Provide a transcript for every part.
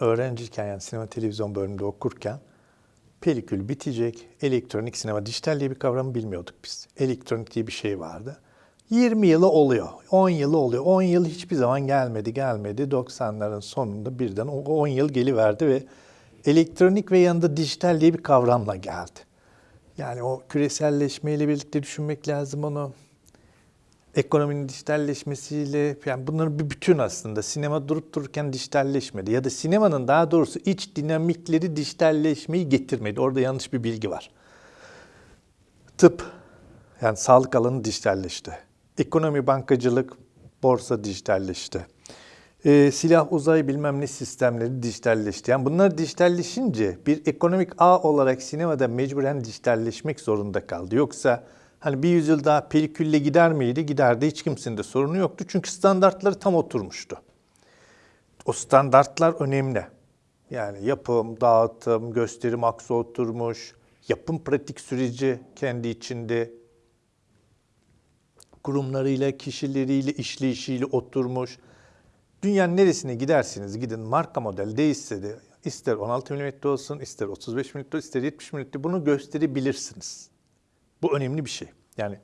öğrenciyken yani sinema televizyon bölümünde okurken pelikül bitecek, elektronik sinema, dijital diye bir kavramı bilmiyorduk biz. Elektronik diye bir şey vardı. 20 yılı oluyor, 10 yılı oluyor. 10 yıl hiçbir zaman gelmedi, gelmedi. 90'ların sonunda birden o 10 yıl geliverdi ve elektronik ve yanında dijital diye bir kavramla geldi. Yani o küreselleşmeyle birlikte düşünmek lazım onu. Ekonominin dijitalleşmesiyle, yani bunların bir bütün aslında. Sinema durup dururken dijitalleşmedi. Ya da sinemanın daha doğrusu iç dinamikleri dijitalleşmeyi getirmedi. Orada yanlış bir bilgi var. Tıp, yani sağlık alanı dijitalleşti. Ekonomi, bankacılık, borsa dijitalleşti. Ee, silah, uzay bilmem ne sistemleri dijitalleşti. Yani bunlar dijitalleşince bir ekonomik ağ olarak sinemada mecburen dijitalleşmek zorunda kaldı. Yoksa hani bir yüzyıl daha pelikülle gider miydi? Giderdi. Hiç kimsenin de sorunu yoktu. Çünkü standartları tam oturmuştu. O standartlar önemli. Yani yapım, dağıtım, gösterim aksı oturmuş, yapım pratik süreci kendi içinde kurumlarıyla, kişileriyle, işleyişiyle oturmuş. Dünyanın neresine gidersiniz gidin marka model değişse de ister 16 mm olsun, ister 35 mm, ister 70 mm bunu gösterebilirsiniz. Bu önemli bir şey. Yani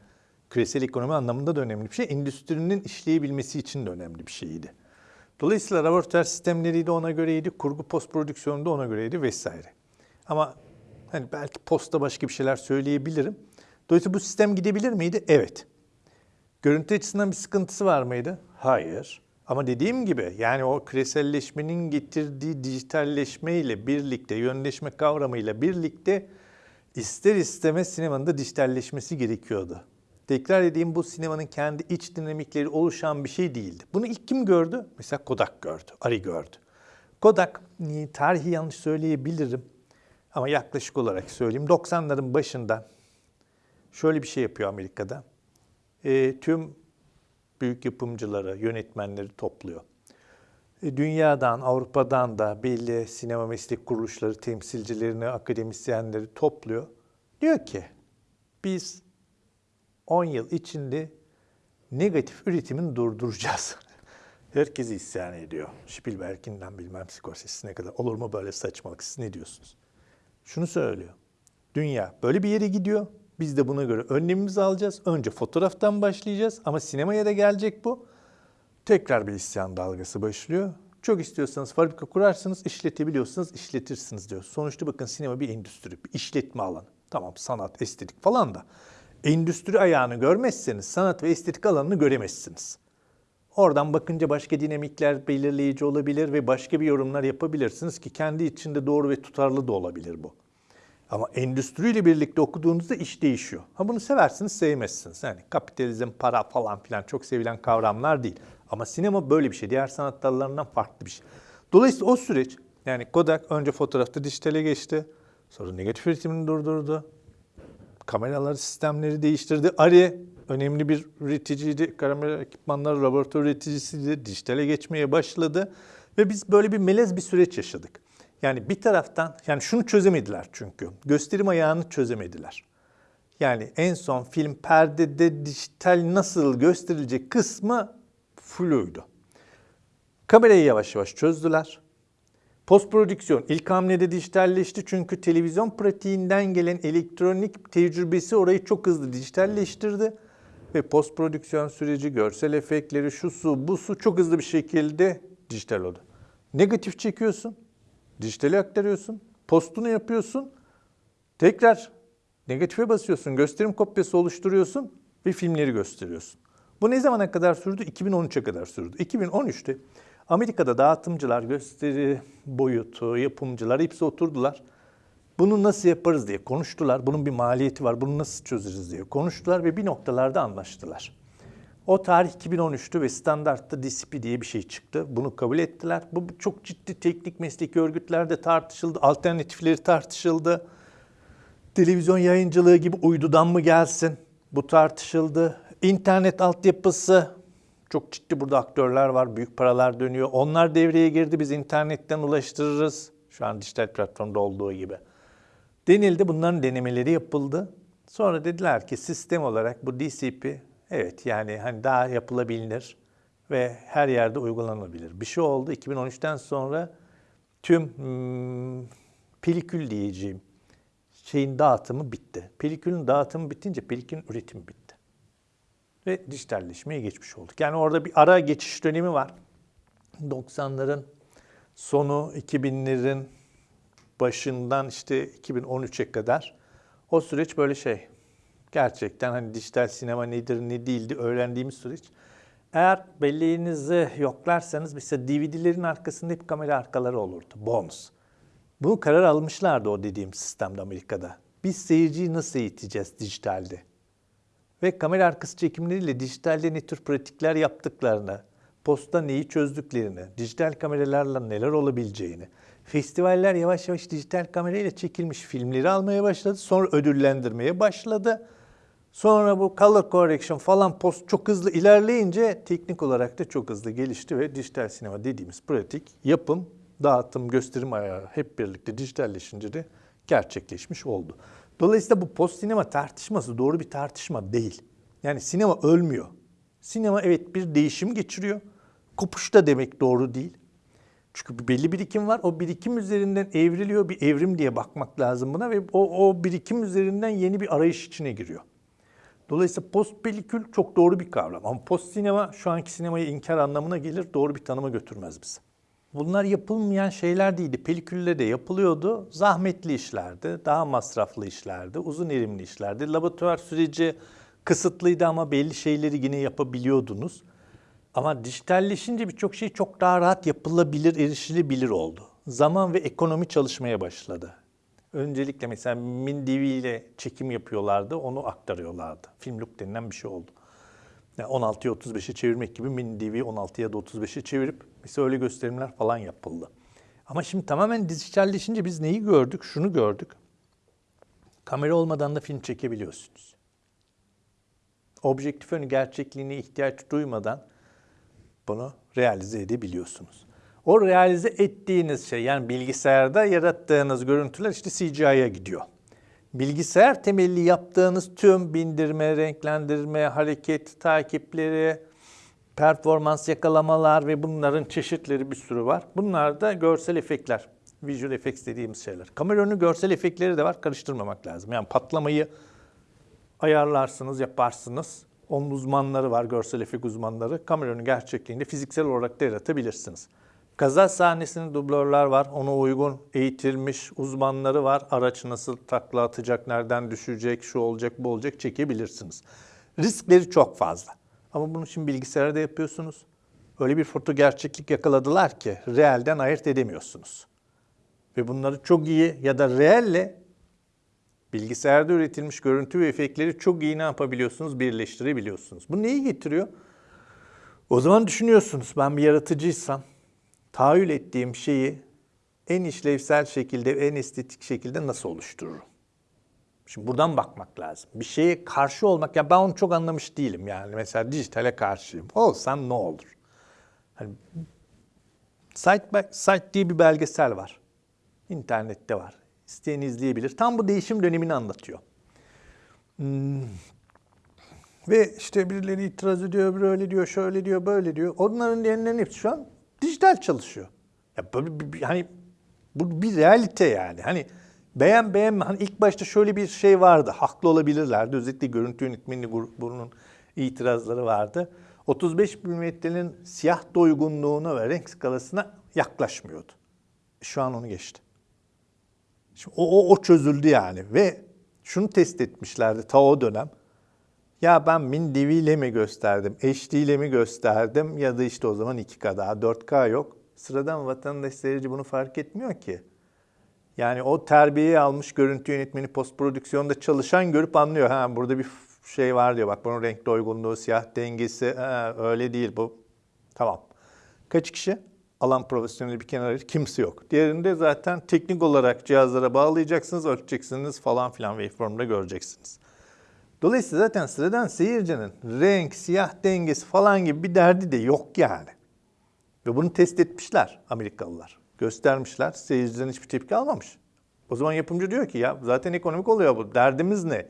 küresel ekonomi anlamında da önemli bir şey. Endüstrinin işleyebilmesi için de önemli bir şeydi. Dolayısıyla laboratuvar sistemleri de ona göreydi, kurgu post prodüksiyonu da ona göreydi vesaire. Ama hani belki posta başka bir şeyler söyleyebilirim. Dolayısıyla bu sistem gidebilir miydi? Evet. Görüntü açısından bir sıkıntısı var mıydı? Hayır. Ama dediğim gibi yani o küreselleşmenin getirdiği dijitalleşme ile birlikte, yönleşme kavramıyla birlikte ister istemez sinemanın da dijitalleşmesi gerekiyordu. Tekrar edeyim bu sinemanın kendi iç dinamikleri oluşan bir şey değildi. Bunu ilk kim gördü? Mesela Kodak gördü, Ari gördü. Kodak, tarihi yanlış söyleyebilirim ama yaklaşık olarak söyleyeyim. 90'ların başında şöyle bir şey yapıyor Amerika'da. E, tüm büyük yapımcıları, yönetmenleri topluyor. E, dünyadan, Avrupa'dan da belli sinema meslek kuruluşları temsilcilerini, akademisyenleri topluyor. Diyor ki biz 10 yıl içinde negatif üretimini durduracağız. Herkesi isyan ediyor. Spielberg'inden bilmem Scorsese'sine kadar. Olur mu böyle saçmalık? Siz ne diyorsunuz? Şunu söylüyor. Dünya böyle bir yere gidiyor. Biz de buna göre önlemimizi alacağız. Önce fotoğraftan başlayacağız ama sinemaya da gelecek bu. Tekrar bir isyan dalgası başlıyor. Çok istiyorsanız fabrika kurarsınız, işletebiliyorsanız işletirsiniz diyor. Sonuçta bakın sinema bir endüstri, bir işletme alanı. Tamam sanat, estetik falan da. Endüstri ayağını görmezseniz sanat ve estetik alanını göremezsiniz. Oradan bakınca başka dinamikler belirleyici olabilir ve başka bir yorumlar yapabilirsiniz ki kendi içinde doğru ve tutarlı da olabilir bu. Ama endüstriyle birlikte okuduğunuzda iş değişiyor. Ha bunu seversiniz, sevmezsiniz. Yani kapitalizm, para falan filan çok sevilen kavramlar değil. Ama sinema böyle bir şey. Diğer sanat dallarından farklı bir şey. Dolayısıyla o süreç, yani Kodak önce fotoğrafta dijitale geçti. Sonra negatif üretimini durdurdu. Kameraları, sistemleri değiştirdi. Ari önemli bir üreticiydi. Kamera ekipmanları, laboratuvar üreticisiydi. Dijitale geçmeye başladı. Ve biz böyle bir melez bir süreç yaşadık. Yani bir taraftan yani şunu çözemediler çünkü. Gösterim ayağını çözemediler. Yani en son film perdede dijital nasıl gösterilecek kısmı fluydu. Kamerayı yavaş yavaş çözdüler. Post prodüksiyon ilk hamlede dijitalleşti çünkü televizyon pratiğinden gelen elektronik tecrübesi orayı çok hızlı dijitalleştirdi. Ve post prodüksiyon süreci, görsel efektleri, şu su, bu su çok hızlı bir şekilde dijital oldu. Negatif çekiyorsun, dijitale aktarıyorsun, postunu yapıyorsun, tekrar negatife basıyorsun, gösterim kopyası oluşturuyorsun ve filmleri gösteriyorsun. Bu ne zamana kadar sürdü? 2013'e kadar sürdü. 2013'te Amerika'da dağıtımcılar, gösteri boyutu, yapımcılar hepsi oturdular. Bunu nasıl yaparız diye konuştular. Bunun bir maliyeti var, bunu nasıl çözeriz diye konuştular ve bir noktalarda anlaştılar. O tarih 2013'tü ve standartta DCP diye bir şey çıktı. Bunu kabul ettiler. Bu çok ciddi teknik mesleki örgütlerde tartışıldı. Alternatifleri tartışıldı. Televizyon yayıncılığı gibi uydudan mı gelsin? Bu tartışıldı. İnternet altyapısı çok ciddi burada aktörler var. Büyük paralar dönüyor. Onlar devreye girdi. Biz internetten ulaştırırız. Şu an dijital platformda olduğu gibi. Denildi. Bunların denemeleri yapıldı. Sonra dediler ki sistem olarak bu DCP Evet yani hani daha yapılabilir ve her yerde uygulanabilir. Bir şey oldu 2013'ten sonra tüm hmm, pelikül diyeceğim şeyin dağıtımı bitti. Pelikülün dağıtımı bitince pelikülün üretimi bitti. Ve dijitalleşmeye geçmiş olduk. Yani orada bir ara geçiş dönemi var. 90'ların sonu 2000'lerin başından işte 2013'e kadar o süreç böyle şey. Gerçekten hani dijital sinema nedir ne değildi öğrendiğimiz süreç. Eğer belleğinizi yoklarsanız mesela DVD'lerin arkasında hep kamera arkaları olurdu. Bonus. Bunu karar almışlardı o dediğim sistemde Amerika'da. Biz seyirciyi nasıl eğiteceğiz dijitalde? Ve kamera arkası çekimleriyle dijitalde ne tür pratikler yaptıklarını, posta neyi çözdüklerini, dijital kameralarla neler olabileceğini, festivaller yavaş yavaş dijital kamerayla çekilmiş filmleri almaya başladı. Sonra ödüllendirmeye başladı. Sonra bu color correction falan post çok hızlı ilerleyince teknik olarak da çok hızlı gelişti ve dijital sinema dediğimiz pratik yapım, dağıtım, gösterim ayağı hep birlikte dijitalleşince de gerçekleşmiş oldu. Dolayısıyla bu post sinema tartışması doğru bir tartışma değil. Yani sinema ölmüyor. Sinema evet bir değişim geçiriyor. Kopuşta demek doğru değil. Çünkü bir belli birikim var. O birikim üzerinden evriliyor. Bir evrim diye bakmak lazım buna ve o, o birikim üzerinden yeni bir arayış içine giriyor. Dolayısıyla post pelikül çok doğru bir kavram. Ama post sinema şu anki sinemayı inkar anlamına gelir. Doğru bir tanıma götürmez bizi. Bunlar yapılmayan şeyler değildi. Pelikülle de yapılıyordu. Zahmetli işlerdi, daha masraflı işlerdi, uzun erimli işlerdi. Laboratuvar süreci kısıtlıydı ama belli şeyleri yine yapabiliyordunuz. Ama dijitalleşince birçok şey çok daha rahat yapılabilir, erişilebilir oldu. Zaman ve ekonomi çalışmaya başladı. Öncelikle mesela MinDV ile çekim yapıyorlardı, onu aktarıyorlardı. Filmlook denilen bir şey oldu. Yani 16'ya 35'e çevirmek gibi MinDV 16'ya da 35'e çevirip mesela öyle gösterimler falan yapıldı. Ama şimdi tamamen dijitalleşince biz neyi gördük? Şunu gördük. Kamera olmadan da film çekebiliyorsunuz. Objektif önü gerçekliğine ihtiyaç duymadan bunu realize edebiliyorsunuz. O realize ettiğiniz şey yani bilgisayarda yarattığınız görüntüler işte CGI'ye gidiyor. Bilgisayar temelli yaptığınız tüm bindirme, renklendirme, hareket takipleri, performans yakalamalar ve bunların çeşitleri bir sürü var. Bunlar da görsel efektler. Visual effects dediğimiz şeyler. Kamera önü görsel efektleri de var. Karıştırmamak lazım. Yani patlamayı ayarlarsınız, yaparsınız. Onun uzmanları var, görsel efekt uzmanları. Kamera önü gerçekliğinde fiziksel olarak da yaratabilirsiniz. Kaza sahnesinde dublörler var. Ona uygun eğitilmiş uzmanları var. Araç nasıl takla atacak, nereden düşecek, şu olacak, bu olacak çekebilirsiniz. Riskleri çok fazla. Ama bunu şimdi bilgisayarda yapıyorsunuz. Öyle bir foto gerçeklik yakaladılar ki realden ayırt edemiyorsunuz. Ve bunları çok iyi ya da reelle bilgisayarda üretilmiş görüntü ve efektleri çok iyi ne yapabiliyorsunuz? Birleştirebiliyorsunuz. Bu neyi getiriyor? O zaman düşünüyorsunuz ben bir yaratıcıysam tahayyül ettiğim şeyi en işlevsel şekilde, en estetik şekilde nasıl oluştururum? Şimdi buradan bakmak lazım. Bir şeye karşı olmak, ya ben onu çok anlamış değilim yani. Mesela dijitale karşıyım. Olsam ne olur? Hani Site, by Site diye bir belgesel var. İnternette var. İsteyen izleyebilir. Tam bu değişim dönemini anlatıyor. Hmm. Ve işte birileri itiraz ediyor, öbürü öyle diyor, şöyle diyor, böyle diyor. Onların diyenlerin hepsi şu an dijital çalışıyor. Ya böyle bir, bir, hani bu bir realite yani. Hani beğen beğenme hani ilk başta şöyle bir şey vardı. Haklı olabilirlerdi. Özellikle görüntü yönetmeni grubunun itirazları vardı. 35 milimetrenin siyah doygunluğuna ve renk skalasına yaklaşmıyordu. Şu an onu geçti. Şimdi o, o, o çözüldü yani ve şunu test etmişlerdi ta o dönem. Ya ben MinDV ile mi gösterdim, HD ile mi gösterdim ya da işte o zaman 2K daha 4K yok. Sıradan vatandaş seyirci bunu fark etmiyor ki. Yani o terbiyeyi almış görüntü yönetmeni post prodüksiyonda çalışan görüp anlıyor. Ha burada bir şey var diyor. Bak bunun renk doygunluğu, siyah dengesi ha, öyle değil bu. Tamam. Kaç kişi? Alan profesyoneli bir kenara kimse yok. Diğerinde zaten teknik olarak cihazlara bağlayacaksınız, ölçeceksiniz falan filan waveform'da göreceksiniz. Dolayısıyla zaten sıradan seyircinin renk, siyah dengesi falan gibi bir derdi de yok yani. Ve bunu test etmişler Amerikalılar. Göstermişler. Seyirciden hiçbir tepki almamış. O zaman yapımcı diyor ki ya zaten ekonomik oluyor bu. Derdimiz ne?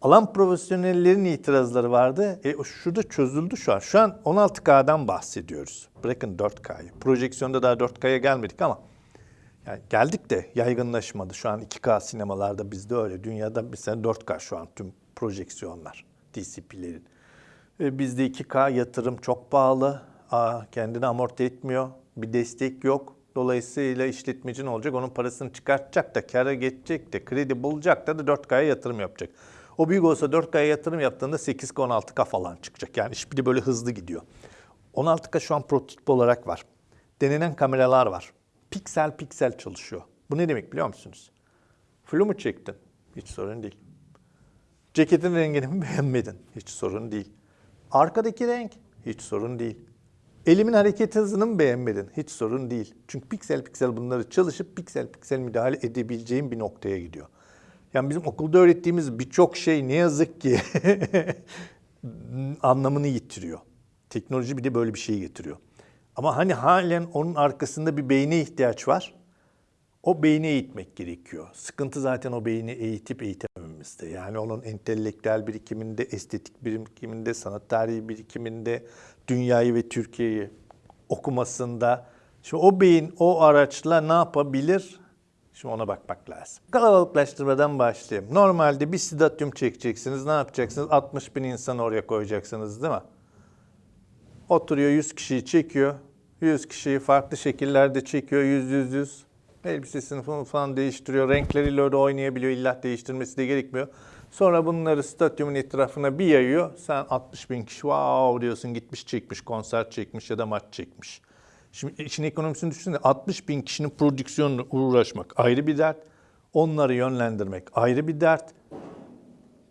Alan profesyonellerin itirazları vardı. E şurada çözüldü şu an. Şu an 16K'dan bahsediyoruz. Bırakın 4K'yı. Projeksiyonda daha 4K'ya gelmedik ama Yani geldik de yaygınlaşmadı. Şu an 2K sinemalarda bizde öyle. Dünyada mesela 4K şu an tüm projeksiyonlar, DCP'lerin. E, Bizde 2K yatırım çok pahalı. Aa, kendini amorti etmiyor. Bir destek yok. Dolayısıyla işletmeci ne olacak? Onun parasını çıkartacak da, kâra geçecek de, kredi bulacak da, da 4K'ya yatırım yapacak. O büyük olsa 4K'ya yatırım yaptığında 8K, 16K falan çıkacak. Yani de böyle hızlı gidiyor. 16K şu an prototip olarak var. Denenen kameralar var. Piksel piksel çalışıyor. Bu ne demek biliyor musunuz? Flu mu çektin? Hiç sorun değil. Ceketin rengini mi beğenmedin? Hiç sorun değil. Arkadaki renk? Hiç sorun değil. Elimin hareket hızını mı beğenmedin? Hiç sorun değil. Çünkü piksel piksel bunları çalışıp piksel piksel müdahale edebileceğim bir noktaya gidiyor. Yani bizim okulda öğrettiğimiz birçok şey ne yazık ki anlamını yitiriyor. Teknoloji bir de böyle bir şey getiriyor. Ama hani halen onun arkasında bir beyne ihtiyaç var. O beyni eğitmek gerekiyor. Sıkıntı zaten o beyni eğitip eğitemememizde. Yani onun entelektüel birikiminde, estetik birikiminde, sanat tarihi birikiminde, dünyayı ve Türkiye'yi okumasında. Şimdi o beyin o araçla ne yapabilir? Şimdi ona bakmak lazım. Kalabalıklaştırmadan başlayayım. Normalde bir stadyum çekeceksiniz. Ne yapacaksınız? 60 bin insan oraya koyacaksınız değil mi? Oturuyor 100 kişiyi çekiyor. 100 kişiyi farklı şekillerde çekiyor. 100 100 100. Elbisesini falan, falan değiştiriyor. Renkleriyle öyle oynayabiliyor. İlla değiştirmesi de gerekmiyor. Sonra bunları stadyumun etrafına bir yayıyor. Sen 60 bin kişi wow diyorsun gitmiş çekmiş, konser çekmiş ya da maç çekmiş. Şimdi işin ekonomisini düşünsene 60 bin kişinin prodüksiyonla uğraşmak ayrı bir dert. Onları yönlendirmek ayrı bir dert.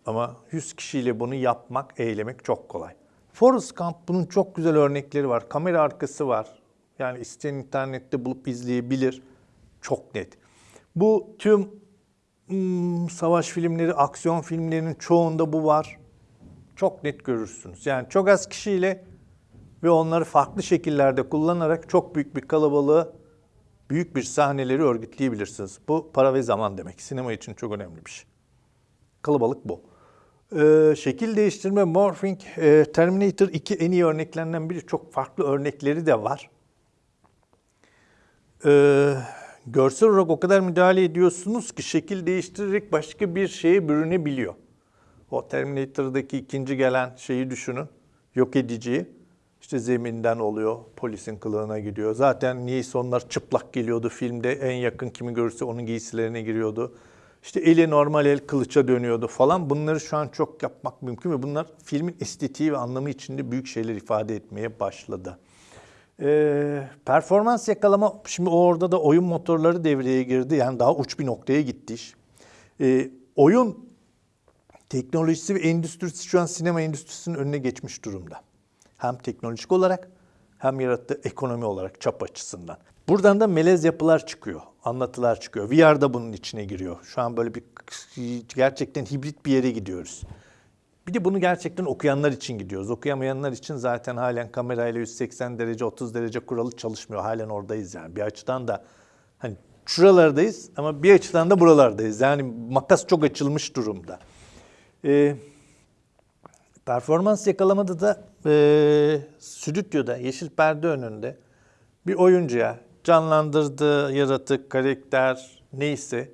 Ama 100 kişiyle bunu yapmak, eylemek çok kolay. Forrest Gump bunun çok güzel örnekleri var. Kamera arkası var. Yani isteyen internette bulup izleyebilir. Çok net. Bu tüm hmm, savaş filmleri, aksiyon filmlerinin çoğunda bu var. Çok net görürsünüz. Yani çok az kişiyle ve onları farklı şekillerde kullanarak çok büyük bir kalabalığı, büyük bir sahneleri örgütleyebilirsiniz. Bu para ve zaman demek. Sinema için çok önemli bir şey. Kalabalık bu. Ee, şekil değiştirme, morphing, e, Terminator 2 en iyi örneklerinden biri. Çok farklı örnekleri de var. Ee, görsel olarak o kadar müdahale ediyorsunuz ki şekil değiştirerek başka bir şeye bürünebiliyor. O Terminator'daki ikinci gelen şeyi düşünün. Yok ediciyi. İşte zeminden oluyor, polisin kılığına gidiyor. Zaten niyeyse onlar çıplak geliyordu filmde. En yakın kimi görürse onun giysilerine giriyordu. İşte eli normal el kılıça dönüyordu falan. Bunları şu an çok yapmak mümkün ve bunlar filmin estetiği ve anlamı içinde büyük şeyler ifade etmeye başladı. Ee, performans yakalama, şimdi orada da oyun motorları devreye girdi. Yani daha uç bir noktaya gitti iş. Ee, oyun teknolojisi ve endüstrisi şu an sinema endüstrisinin önüne geçmiş durumda. Hem teknolojik olarak hem yarattığı ekonomi olarak çap açısından. Buradan da melez yapılar çıkıyor, anlatılar çıkıyor. VR da bunun içine giriyor. Şu an böyle bir gerçekten hibrit bir yere gidiyoruz. Bir de bunu gerçekten okuyanlar için gidiyoruz. Okuyamayanlar için zaten halen kamerayla 180 derece, 30 derece kuralı çalışmıyor. Halen oradayız yani. Bir açıdan da hani şuralardayız ama bir açıdan da buralardayız. Yani makas çok açılmış durumda. Ee, performans yakalamada da e, stüdyoda, yeşil perde önünde bir oyuncuya canlandırdığı yaratık, karakter neyse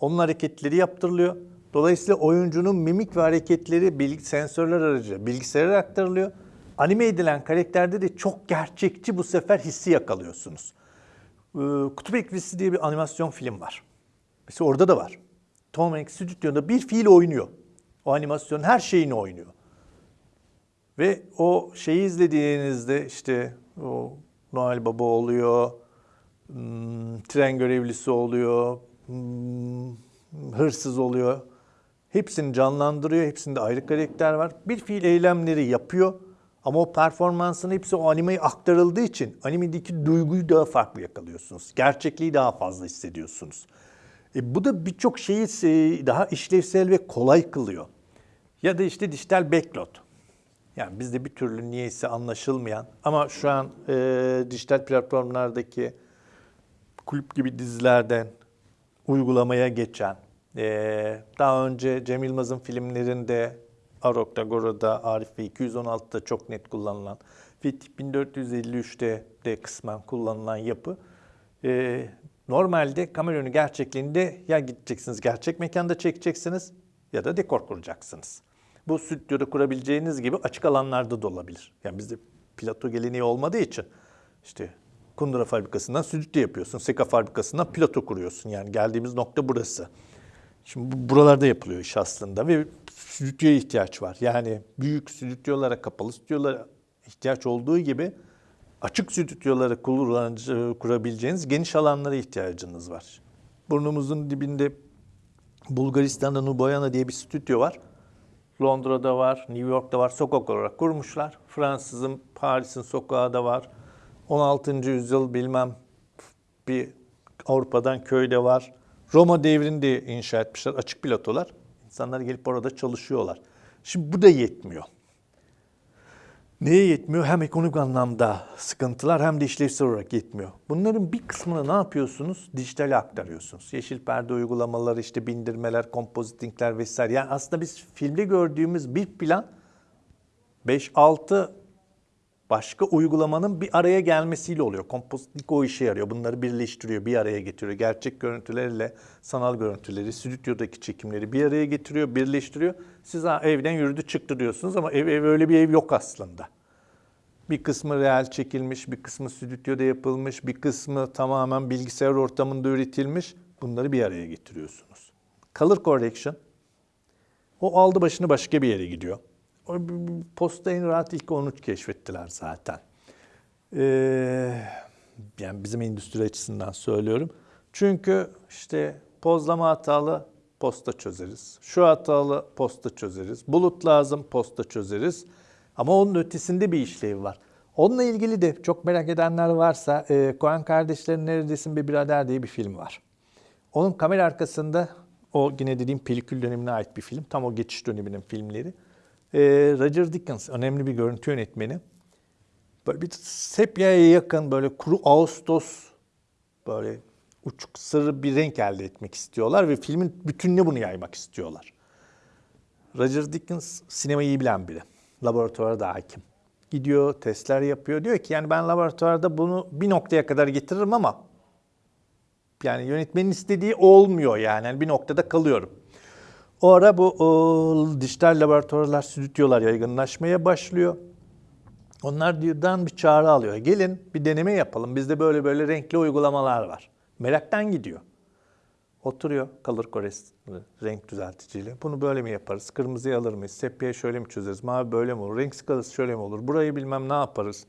onun hareketleri yaptırılıyor. Dolayısıyla oyuncunun mimik ve hareketleri bilgi, sensörler aracılığıyla bilgisayara aktarılıyor. Anime edilen karakterde de çok gerçekçi bu sefer hissi yakalıyorsunuz. Ee, Kutup Ekvisi diye bir animasyon film var. Mesela orada da var. Tom Hanks stüdyoda bir fiil oynuyor. O animasyonun her şeyini oynuyor. Ve o şeyi izlediğinizde işte o Noel Baba oluyor, hmm, tren görevlisi oluyor, hmm, hırsız oluyor. Hepsini canlandırıyor, hepsinde ayrı karakter var. Bir fiil eylemleri yapıyor ama o performansın hepsi o animeye aktarıldığı için animedeki duyguyu daha farklı yakalıyorsunuz. Gerçekliği daha fazla hissediyorsunuz. E, bu da birçok şeyi daha işlevsel ve kolay kılıyor. Ya da işte dijital backload. Yani bizde bir türlü niyeyse anlaşılmayan ama şu an e, dijital platformlardaki kulüp gibi dizilerden uygulamaya geçen, e, daha önce Cem Yılmaz'ın filmlerinde Arok'ta, Goro'da, Arif ve 216'da çok net kullanılan ve 1453'te de kısmen kullanılan yapı e, Normalde kamera önü gerçekliğinde ya gideceksiniz gerçek mekanda çekeceksiniz ya da dekor kuracaksınız. Bu stüdyoda kurabileceğiniz gibi açık alanlarda da olabilir. Yani bizde plato geleneği olmadığı için işte Kundura fabrikasından stüdyo yapıyorsun. Seka fabrikasından plato kuruyorsun. Yani geldiğimiz nokta burası. Şimdi bu- buralarda yapılıyor iş aslında ve stüdyoya ihtiyaç var. Yani büyük stüdyolara, kapalı stüdyolara ihtiyaç olduğu gibi açık stüdyoları kullanıcı, kurabileceğiniz geniş alanlara ihtiyacınız var. Burnumuzun dibinde Bulgaristan'da Nuboyana diye bir stüdyo var. Londra'da var, New York'ta var, sokak olarak kurmuşlar. Fransız'ın, Paris'in sokağı da var. 16. yüzyıl bilmem bir Avrupa'dan köyde var. Roma devrinde inşa etmişler açık platolar. İnsanlar gelip orada çalışıyorlar. Şimdi bu da yetmiyor. Neye yetmiyor? Hem ekonomik anlamda sıkıntılar hem de işlevsel olarak yetmiyor. Bunların bir kısmını ne yapıyorsunuz? Dijitale aktarıyorsunuz. Yeşil perde uygulamaları, işte bindirmeler, kompozitingler vesaire. Yani aslında biz filmde gördüğümüz bir plan 5-6 başka uygulamanın bir araya gelmesiyle oluyor. Kompozitik o işe yarıyor. Bunları birleştiriyor, bir araya getiriyor. Gerçek görüntülerle sanal görüntüleri, stüdyodaki çekimleri bir araya getiriyor, birleştiriyor. Siz evden yürüdü çıktı diyorsunuz ama ev, ev öyle bir ev yok aslında. Bir kısmı real çekilmiş, bir kısmı stüdyoda yapılmış, bir kısmı tamamen bilgisayar ortamında üretilmiş. Bunları bir araya getiriyorsunuz. Color correction o aldı başını başka bir yere gidiyor. Posta rahat ilk onu keşfettiler zaten. Ee, yani bizim endüstri açısından söylüyorum. Çünkü işte pozlama hatalı posta çözeriz. Şu hatalı posta çözeriz. Bulut lazım posta çözeriz. Ama onun ötesinde bir işlevi var. Onunla ilgili de çok merak edenler varsa e, Koen Kardeşlerin Neredesin Be Birader diye bir film var. Onun kamera arkasında o yine dediğim pelikül dönemine ait bir film. Tam o geçiş döneminin filmleri. Ee, Roger Dickens önemli bir görüntü yönetmeni. Böyle bir sepyaya yakın böyle kuru Ağustos böyle uçuk sarı bir renk elde etmek istiyorlar ve filmin bütününe bunu yaymak istiyorlar. Roger Dickens sinemayı iyi bilen biri. Laboratuvara da hakim. Gidiyor, testler yapıyor. Diyor ki yani ben laboratuvarda bunu bir noktaya kadar getiririm ama yani yönetmenin istediği olmuyor yani. Yani bir noktada kalıyorum. O ara bu o, dijital laboratuvarlar, stüdyolar yaygınlaşmaya başlıyor. Onlar birden bir çağrı alıyor. Gelin bir deneme yapalım. Bizde böyle böyle renkli uygulamalar var. Meraktan gidiyor. Oturuyor color correction renk düzelticiyle. Bunu böyle mi yaparız? Kırmızıyı alır mıyız? Sepya şöyle mi çözeriz? Mavi böyle mi olur? Renk skalası şöyle mi olur? Burayı bilmem ne yaparız?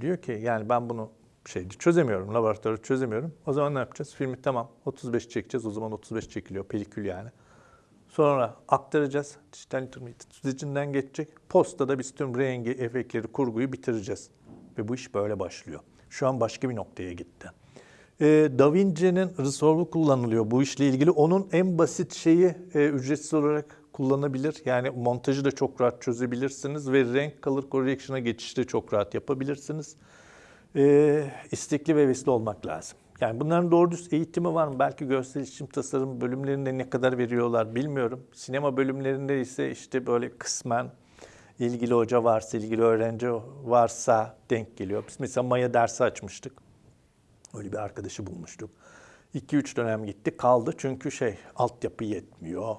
Diyor ki yani ben bunu şey çözemiyorum, laboratuvarda çözemiyorum. O zaman ne yapacağız? Filmi tamam 35 çekeceğiz. O zaman 35 çekiliyor. Pelikül yani. Sonra aktaracağız. Dijital intermediate süzecinden geçecek. Postada biz tüm rengi, efektleri, kurguyu bitireceğiz. Ve bu iş böyle başlıyor. Şu an başka bir noktaya gitti. Ee, Da Vinci'nin Resolve'u kullanılıyor bu işle ilgili. Onun en basit şeyi e, ücretsiz olarak kullanabilir. Yani montajı da çok rahat çözebilirsiniz ve renk color correction'a geçişi de çok rahat yapabilirsiniz. Ee, istekli ve hevesli olmak lazım. Yani bunların doğru düz eğitimi var mı? Belki görsel iletişim tasarım bölümlerinde ne kadar veriyorlar bilmiyorum. Sinema bölümlerinde ise işte böyle kısmen ilgili hoca varsa, ilgili öğrenci varsa denk geliyor. Biz mesela Maya dersi açmıştık. Öyle bir arkadaşı bulmuştuk. 2-3 dönem gitti kaldı çünkü şey altyapı yetmiyor.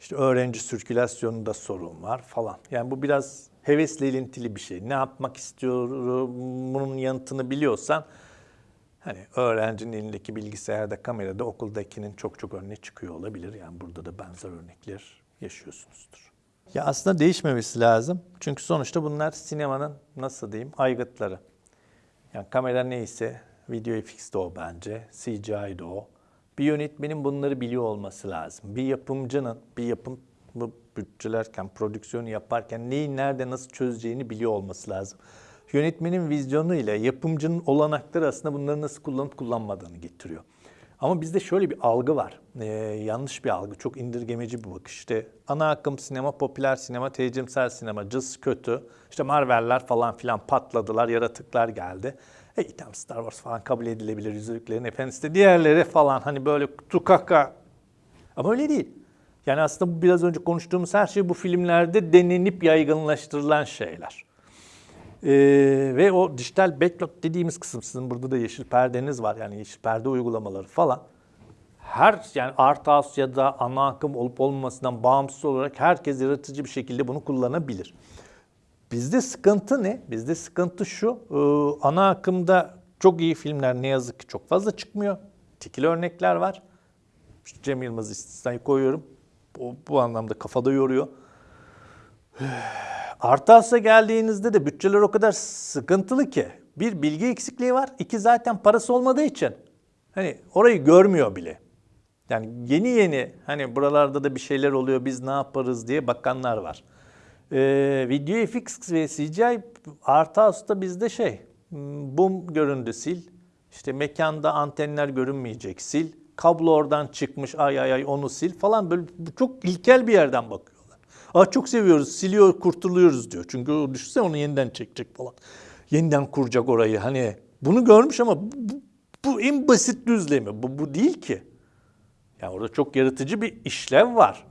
İşte öğrenci sirkülasyonunda sorun var falan. Yani bu biraz hevesle ilintili bir şey. Ne yapmak istiyorum bunun yanıtını biliyorsan hani öğrencinin elindeki bilgisayarda, kamerada okuldakinin çok çok önüne çıkıyor olabilir. Yani burada da benzer örnekler yaşıyorsunuzdur. Ya aslında değişmemesi lazım. Çünkü sonuçta bunlar sinemanın nasıl diyeyim aygıtları. Yani kamera neyse video FX de o bence, CGI de o. Bir yönetmenin bunları biliyor olması lazım. Bir yapımcının, bir yapım bütçelerken, prodüksiyonu yaparken neyi nerede nasıl çözeceğini biliyor olması lazım. Yönetmenin vizyonu ile yapımcının olanakları aslında bunları nasıl kullanıp kullanmadığını getiriyor. Ama bizde şöyle bir algı var. Ee, yanlış bir algı, çok indirgemeci bir bakış. İşte ana akım sinema, popüler sinema, tecrimsel sinema, cız kötü. İşte Marvel'ler falan filan patladılar, yaratıklar geldi. E tamam Star Wars falan kabul edilebilir, Yüzüklerin Efendisi de diğerleri falan hani böyle tukaka. Ama öyle değil. Yani aslında bu biraz önce konuştuğumuz her şey bu filmlerde denenip yaygınlaştırılan şeyler. Ee, ve o dijital backlog dediğimiz kısım sizin burada da yeşil perdeniz var yani yeşil perde uygulamaları falan. Her yani Art House ya da ana akım olup olmamasından bağımsız olarak herkes yaratıcı bir şekilde bunu kullanabilir. Bizde sıkıntı ne? Bizde sıkıntı şu. e, ana akımda çok iyi filmler ne yazık ki çok fazla çıkmıyor. Tekil örnekler var. Cem Yılmaz istisnayı koyuyorum. Bu, bu anlamda kafada yoruyor. Artas'a geldiğinizde de bütçeler o kadar sıkıntılı ki. Bir bilgi eksikliği var. iki zaten parası olmadığı için. Hani orayı görmüyor bile. Yani yeni yeni hani buralarda da bir şeyler oluyor biz ne yaparız diye bakanlar var. Ee, video FX ve CGI Arthouse'da bizde şey boom göründü sil. İşte mekanda antenler görünmeyecek sil. Kablo oradan çıkmış ay ay ay onu sil falan böyle çok ilkel bir yerden bakıyorlar. Aa çok seviyoruz siliyor kurtuluyoruz diyor. Çünkü o düşünsene onu yeniden çekecek falan. Yeniden kuracak orayı hani bunu görmüş ama bu, bu en basit düzlemi bu, bu değil ki. Yani orada çok yaratıcı bir işlev var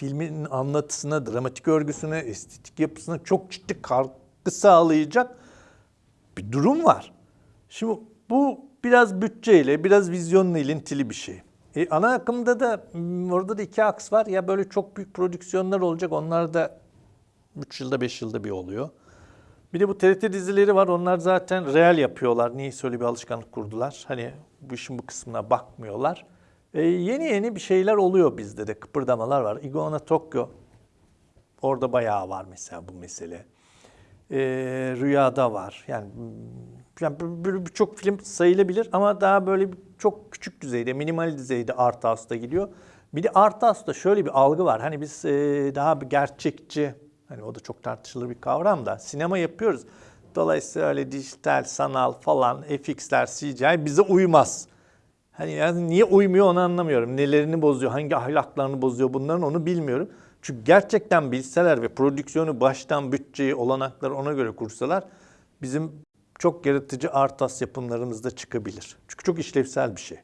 filmin anlatısına, dramatik örgüsüne, estetik yapısına çok ciddi katkı sağlayacak bir durum var. Şimdi bu biraz bütçeyle, biraz vizyonla ilintili bir şey. E, ana akımda da hmm, orada da iki aks var. Ya böyle çok büyük prodüksiyonlar olacak. Onlar da 3 yılda 5 yılda bir oluyor. Bir de bu TRT dizileri var. Onlar zaten real yapıyorlar. Niye öyle bir alışkanlık kurdular? Hani bu işin bu kısmına bakmıyorlar. E, yeni yeni bir şeyler oluyor bizde de. Kıpırdamalar var. Iguana Tokyo. Orada bayağı var mesela bu mesele. E, Rüyada var. Yani, yani birçok film sayılabilir ama daha böyle çok küçük düzeyde, minimal düzeyde Art House'da gidiyor. Bir de Art House'da şöyle bir algı var. Hani biz e, daha bir gerçekçi, hani o da çok tartışılır bir kavram da sinema yapıyoruz. Dolayısıyla öyle dijital, sanal falan, FX'ler, CGI bize uymaz. Hani yani niye uymuyor onu anlamıyorum. Nelerini bozuyor, hangi ahlaklarını bozuyor bunların onu bilmiyorum. Çünkü gerçekten bilseler ve prodüksiyonu baştan bütçeyi, olanakları ona göre kursalar bizim çok yaratıcı artas yapımlarımızda çıkabilir. Çünkü çok işlevsel bir şey.